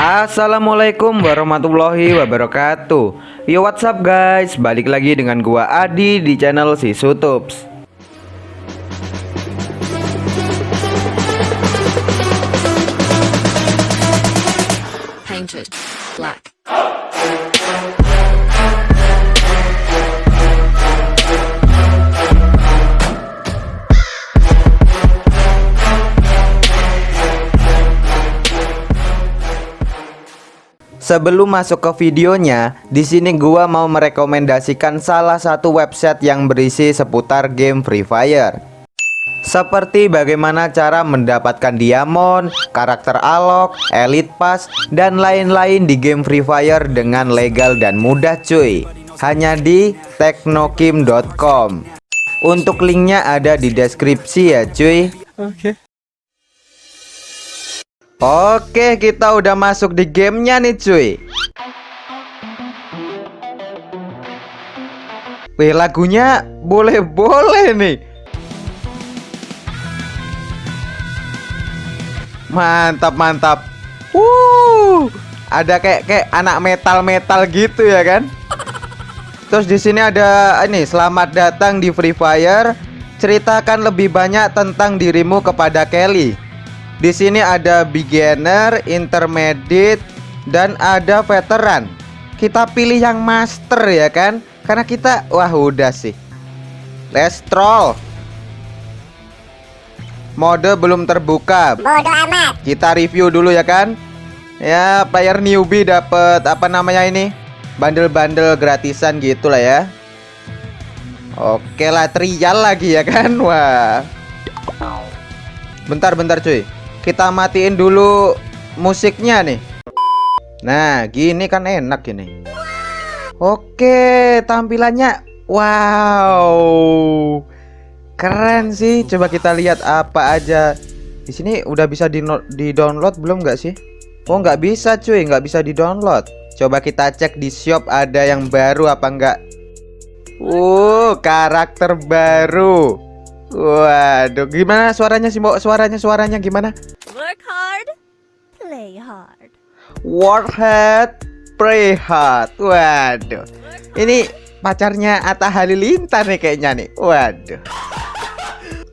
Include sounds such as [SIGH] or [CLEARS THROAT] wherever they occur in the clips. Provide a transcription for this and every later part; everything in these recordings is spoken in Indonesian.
Assalamualaikum warahmatullahi wabarakatuh. Yo what's up guys? Balik lagi dengan gua Adi di channel si Sutups. Sebelum masuk ke videonya, di sini gua mau merekomendasikan salah satu website yang berisi seputar game Free Fire. Seperti bagaimana cara mendapatkan diamond, karakter alok, elite pass, dan lain-lain di game Free Fire dengan legal dan mudah cuy. Hanya di teknokim.com. Untuk linknya ada di deskripsi ya cuy. Oke, kita udah masuk di gamenya nih cuy. Wih, lagunya boleh-boleh nih. Mantap, mantap. Wuh, ada kayak kayak anak metal-metal gitu ya kan? Terus di sini ada ini, selamat datang di Free Fire. Ceritakan lebih banyak tentang dirimu kepada Kelly. Di sini ada beginner, intermediate, dan ada veteran. Kita pilih yang master ya kan? Karena kita wah udah sih. Let's troll. Mode belum terbuka. Bodoh amat. Kita review dulu ya kan? Ya, player newbie dapat apa namanya ini? Bandel-bandel gratisan gitu lah ya. Oke lah, trial lagi ya kan? Wah. Bentar, bentar cuy. Kita matiin dulu musiknya nih. Nah, gini kan enak ini. Oke, tampilannya wow. Keren sih. Coba kita lihat apa aja. Di sini udah bisa di, di download belum nggak sih? Oh, nggak bisa cuy, nggak bisa di download. Coba kita cek di shop ada yang baru apa enggak. Uh, karakter baru. Waduh, gimana suaranya sih, Mbok? Suaranya suaranya gimana? Work hard, play hard. Work hard, pray hard. Waduh. Ini pacarnya Atta Halilintar nih kayaknya nih. Waduh.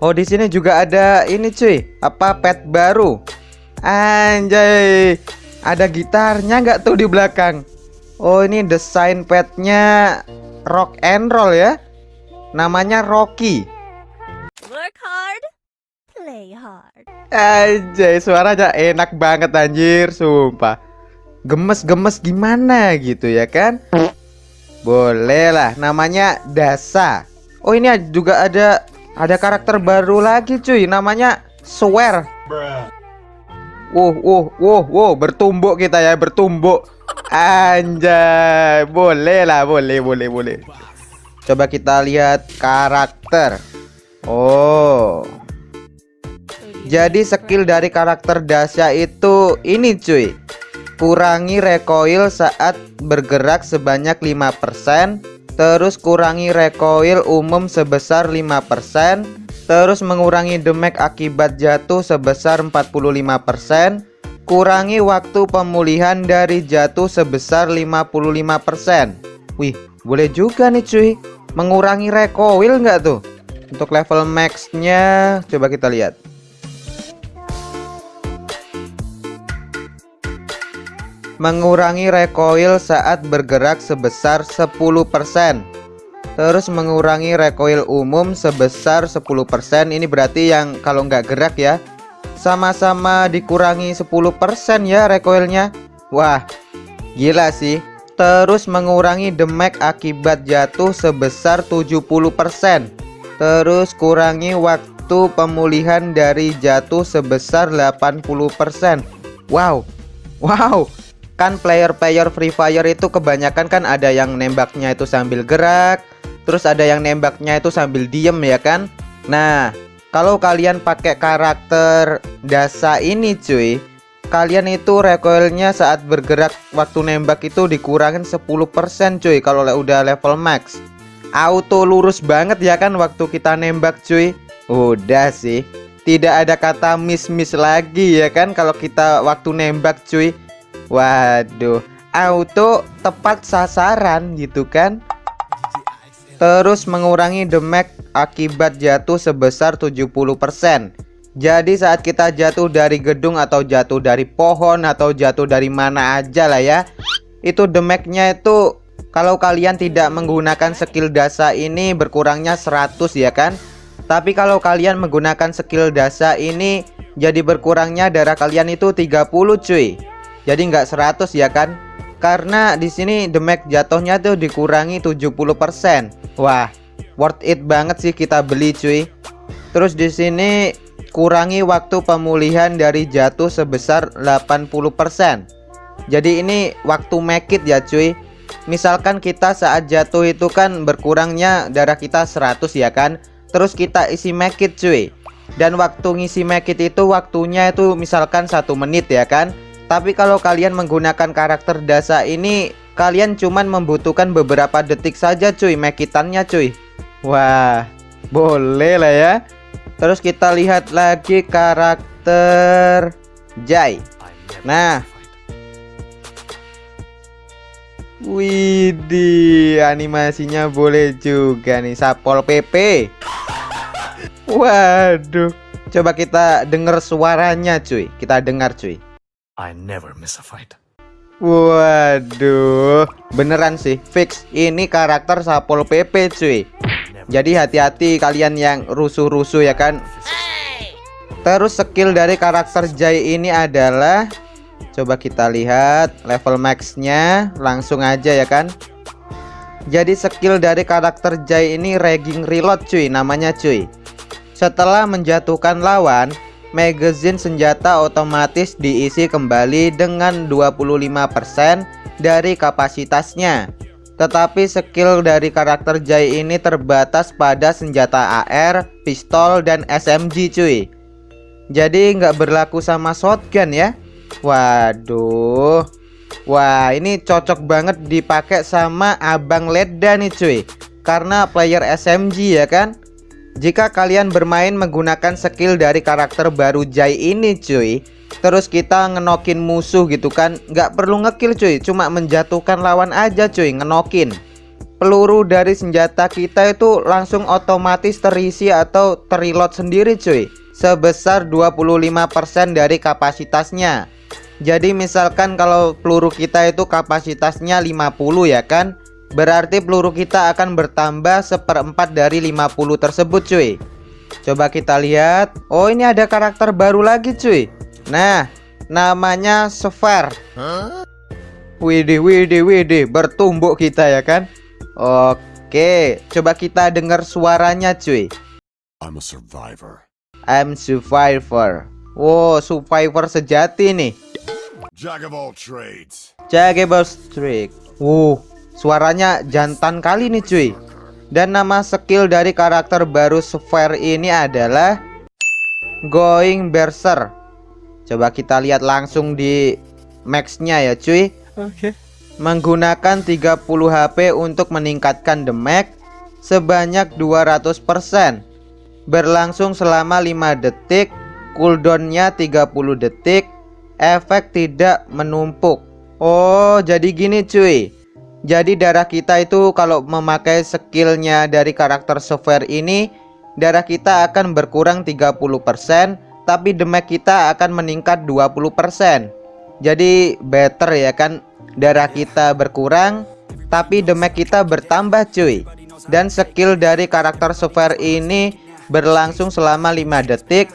Oh, di sini juga ada ini cuy. Apa pet baru? Anjay. Ada gitarnya nggak tuh di belakang? Oh, ini desain petnya rock and roll ya. Namanya Rocky. Work hard, play hard. Anjay, suaranya enak banget anjir, sumpah. Gemes-gemes gimana gitu ya kan? Boleh lah, namanya Dasa. Oh, ini juga ada ada karakter baru lagi cuy, namanya Swear. Wuh, wuh, wuh, wuh, bertumbuk kita ya, bertumbuk. Anjay, boleh lah, boleh, boleh, boleh. Coba kita lihat karakter. Oh. Jadi skill dari karakter Dasya itu ini cuy. Kurangi recoil saat bergerak sebanyak 5%, terus kurangi recoil umum sebesar 5%, terus mengurangi damage akibat jatuh sebesar 45%, kurangi waktu pemulihan dari jatuh sebesar 55%. Wih, boleh juga nih cuy. Mengurangi recoil nggak tuh? Untuk level maxnya coba kita lihat. Mengurangi recoil saat bergerak sebesar 10%. Terus mengurangi recoil umum sebesar 10%. Ini berarti yang kalau nggak gerak ya. Sama-sama dikurangi 10% ya recoilnya. Wah, gila sih. Terus mengurangi damage akibat jatuh sebesar 70%. Terus kurangi waktu pemulihan dari jatuh sebesar 80%. Wow. Wow. Kan player-player Free Fire itu kebanyakan kan ada yang nembaknya itu sambil gerak, terus ada yang nembaknya itu sambil diem ya kan? Nah, kalau kalian pakai karakter Dasa ini cuy, kalian itu recoilnya saat bergerak waktu nembak itu dikurangin 10% cuy kalau udah level max. Auto lurus banget ya kan waktu kita nembak cuy. Udah sih. Tidak ada kata miss-miss lagi ya kan kalau kita waktu nembak cuy. Waduh, auto tepat sasaran gitu kan? Terus mengurangi damage akibat jatuh sebesar 70%. Jadi saat kita jatuh dari gedung atau jatuh dari pohon atau jatuh dari mana aja lah ya Itu damage-nya itu kalau kalian tidak menggunakan skill dasa ini berkurangnya 100 ya kan? Tapi kalau kalian menggunakan skill dasa ini jadi berkurangnya darah kalian itu 30 cuy. Jadi nggak 100 ya kan? Karena di sini damage jatuhnya tuh dikurangi 70% Wah worth it banget sih kita beli cuy. Terus di sini kurangi waktu pemulihan dari jatuh sebesar 80% jadi ini waktu make it ya cuy misalkan kita saat jatuh itu kan berkurangnya darah kita 100 ya kan terus kita isi make it cuy dan waktu ngisi make it itu waktunya itu misalkan satu menit ya kan tapi kalau kalian menggunakan karakter dasa ini kalian cuman membutuhkan beberapa detik saja cuy make itannya cuy wah boleh lah ya Terus kita lihat lagi karakter Jai. Nah. Widih, animasinya boleh juga nih Sapol PP. Waduh. Coba kita dengar suaranya, cuy. Kita dengar, cuy. I never miss a fight. Waduh, beneran sih fix ini karakter Sapol PP, cuy. Jadi hati-hati kalian yang rusuh-rusuh ya kan Terus skill dari karakter Jai ini adalah Coba kita lihat level maxnya Langsung aja ya kan? Jadi skill dari karakter Jai ini Regging Reload cuy namanya cuy. Setelah menjatuhkan lawan Magazine senjata otomatis diisi kembali dengan 25% dari kapasitasnya. Tetapi skill dari karakter Jai ini terbatas pada senjata AR, pistol, dan SMG cuy. Jadi nggak berlaku sama shotgun ya Waduh. Wah ini cocok banget dipakai sama Abang Leda nih cuy. Karena player SMG ya kan? Jika kalian bermain menggunakan skill dari karakter baru Jai ini cuy Terus kita ngenokin musuh gitu kan Nggak perlu ngekill cuy. Cuma menjatuhkan lawan aja cuy Ngenokin. Peluru dari senjata kita itu langsung otomatis terisi atau terreload sendiri cuy. Sebesar 25% dari kapasitasnya Jadi misalkan kalau peluru kita itu kapasitasnya 50 ya kan Berarti peluru kita akan bertambah seperempat dari 50 tersebut cuy Coba kita lihat Oh ini ada karakter baru lagi cuy Nah, namanya Sphere. Widih, widih, widih, bertumbuk kita ya kan? Oke, coba kita dengar suaranya cuy. I'm a survivor. I'm survivor. Wow, survivor sejati nih. Jack of all trades. Jaggable Streak. Wow, suaranya jantan kali nih cuy. Dan nama skill dari karakter baru Sphere ini adalah Going Berser. Coba kita lihat langsung di maxnya ya cuy Oke. Menggunakan 30 HP untuk meningkatkan damage Sebanyak 200% Berlangsung selama 5 detik Cooldownnya 30 detik Efek tidak menumpuk. Oh jadi gini cuy. Jadi darah kita itu kalau memakai skillnya dari karakter software ini Darah kita akan berkurang 30% tapi damage kita akan meningkat 20% jadi better ya kan? Darah kita berkurang tapi damage kita bertambah cuy. Dan skill dari karakter software ini berlangsung selama 5 detik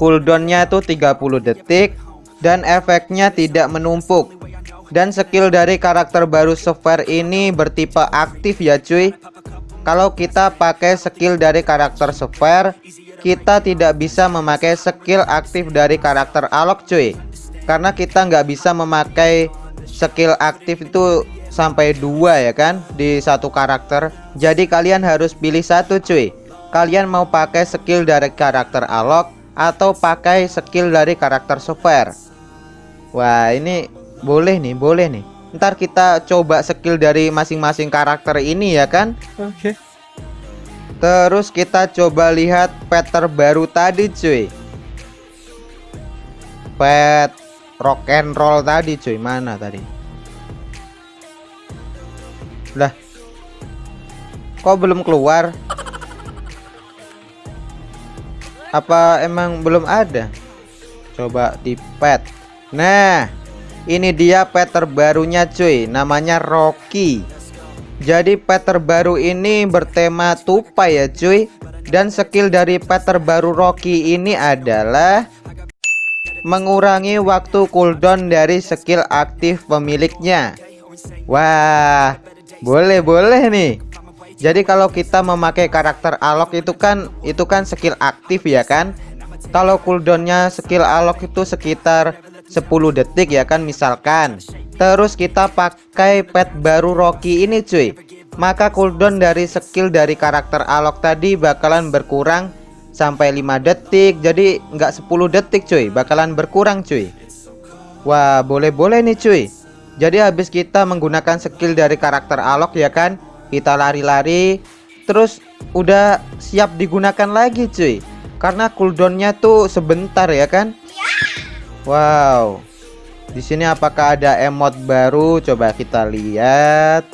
cooldownnya itu 30 detik dan efeknya tidak menumpuk. Dan skill dari karakter baru software ini bertipe aktif ya cuy. Kalau kita pakai skill dari karakter software kita tidak bisa memakai skill aktif dari karakter Alok cuy. Karena kita nggak bisa memakai skill aktif itu sampai dua ya kan di satu karakter. Jadi kalian harus pilih satu cuy. Kalian mau pakai skill dari karakter Alok atau pakai skill dari karakter software Wah ini boleh nih boleh nih. Ntar kita coba skill dari masing-masing karakter ini ya kan? Oke. Terus kita coba lihat pet terbaru tadi cuy. Pet rock and roll tadi cuy. Mana tadi? Lah. Kok belum keluar? Apa emang belum ada? Coba di pet nah ini dia pet terbarunya cuy. Namanya Rocky. Jadi pet terbaru ini bertema tupai ya cuy. Dan skill dari pet terbaru Rocky ini adalah mengurangi waktu cooldown dari skill aktif pemiliknya. Wah boleh boleh nih. Jadi kalau kita memakai karakter alok itu kan itu kan skill aktif ya kan? Kalau cooldownnya skill alok itu sekitar 10 detik ya kan misalkan. Terus kita pakai pet baru Rocky ini cuy. Maka cooldown dari skill dari karakter alok tadi bakalan berkurang sampai 5 detik. Jadi nggak 10 detik cuy. Bakalan berkurang cuy. Wah boleh-boleh nih cuy. Jadi habis kita menggunakan skill dari karakter alok ya kan kita lari-lari. Terus udah siap digunakan lagi cuy. Karena cooldownnya tuh sebentar ya kan Wow. Di sini apakah ada emot baru? Coba kita lihat.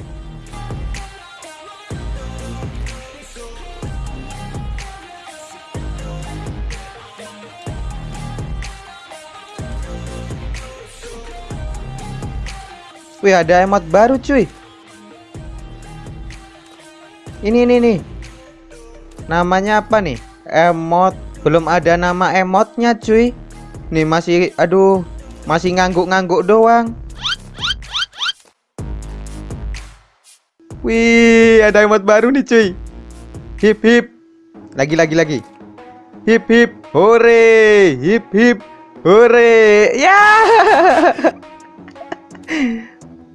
Wih ada emot baru cuy. Ini nih nih namanya apa nih? Emot. Belum ada nama emotnya cuy nih masih aduh masih ngangguk-ngangguk doang. Wih ada emot baru nih cuy. Hip hip. Lagi lagi lagi. Hip hip. Hore. Hip hip. Hore. Ya.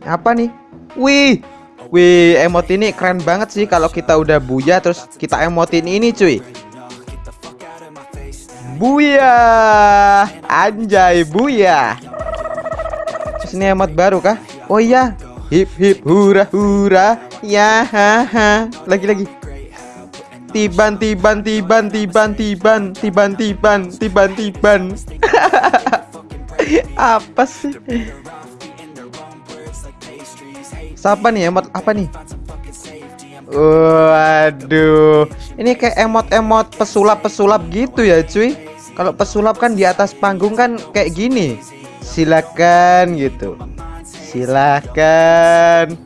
[LAUGHS] Apa nih? Wih. Wih, emot ini keren banget sih kalau kita udah buya terus kita emotin ini cuy. Buya. Anjay buya. Ini emot baru kah? Oh iya. Hip hip hura hura. Ya ha ha. Lagi lagi. Tiban tiban tiban tiban tiban. Tiban tiban tiban tiban. [LAUGHS] Apa sih? Siapa nih emot? Apa nih? Waduh, ini kayak emot-emot pesulap-pesulap gitu ya, cuy. Kalau pesulap kan di atas panggung kan kayak gini. Silakan gitu. Silakan.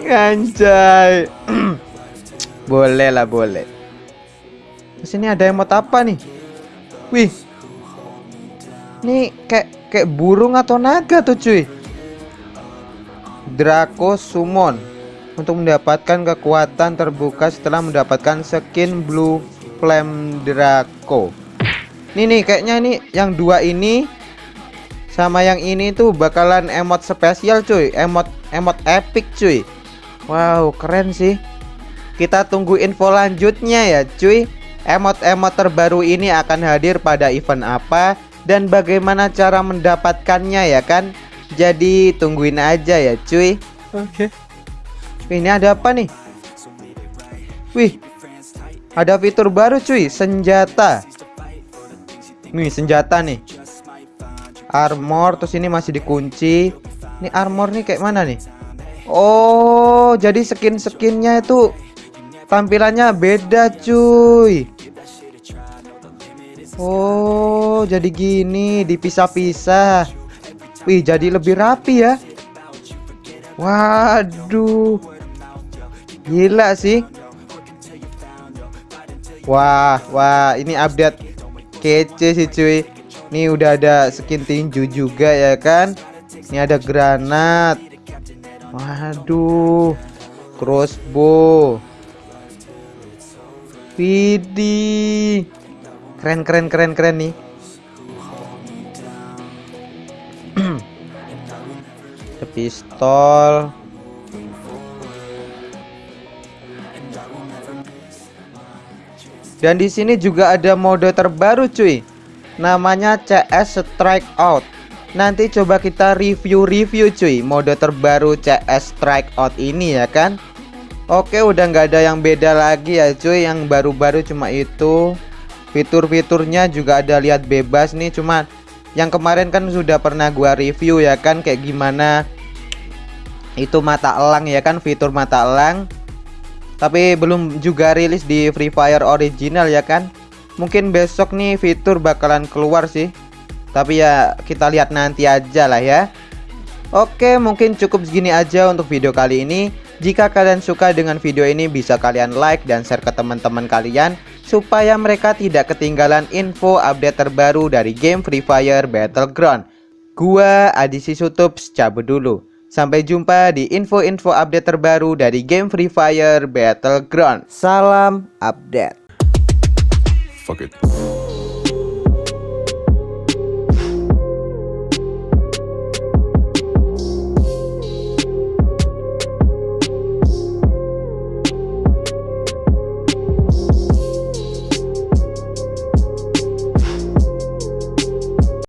Anjay. [CLEARS THROAT] boleh lah boleh. Terus ini ada emot apa nih? Wih. Ini kayak kayak burung atau naga tuh cuy. Draco Summon untuk mendapatkan kekuatan terbuka setelah mendapatkan skin Blue Flame Draco. Nih nih kayaknya ini yang dua ini sama yang ini tuh bakalan emot spesial cuy, emot emot epic cuy. Wow, keren sih. Kita tunggu info lanjutnya ya cuy. Emot-emot terbaru ini akan hadir pada event apa dan bagaimana cara mendapatkannya ya kan? Jadi tungguin aja ya cuy Oke okay. Ini ada apa nih Wih Ada fitur baru cuy Senjata Nih senjata nih. Armor Terus ini masih dikunci. Ini armor nih kayak mana nih? Oh jadi skin-skinnya itu Tampilannya beda cuy. Oh jadi gini Dipisah-pisah. Wih jadi lebih rapi ya. Waduh. Gila sih. Wah Wah ini update Kece sih cuy. Ini udah ada skin tinju juga ya kan? Ini ada granat. Waduh. Crossbow. Widih Keren keren keren keren nih. [CLEARS THROAT] Pistol dan di sini juga ada mode terbaru cuy. Namanya CS Strike Out. Nanti coba kita review-review cuy mode terbaru CS Strike Out ini ya kan? Oke udah nggak ada yang beda lagi ya cuy. Yang baru-baru cuma itu. Fitur-fiturnya juga ada lihat bebas nih. Cuma Yang kemarin kan sudah pernah gua review ya kan? Kayak gimana? Itu mata elang ya kan? Fitur mata elang. Tapi belum juga rilis di Free Fire original ya kan. Mungkin besok nih fitur bakalan keluar sih. Tapi ya kita lihat nanti aja lah ya. Oke, mungkin cukup segini aja untuk video kali ini. Jika kalian suka dengan video ini bisa kalian like dan share ke teman-teman kalian supaya mereka tidak ketinggalan info update terbaru dari game Free Fire Battleground. Gua Adisi Sutups cabut dulu. Sampai jumpa di info-info update terbaru dari game Free Fire Battleground. Salam update. Fuck it.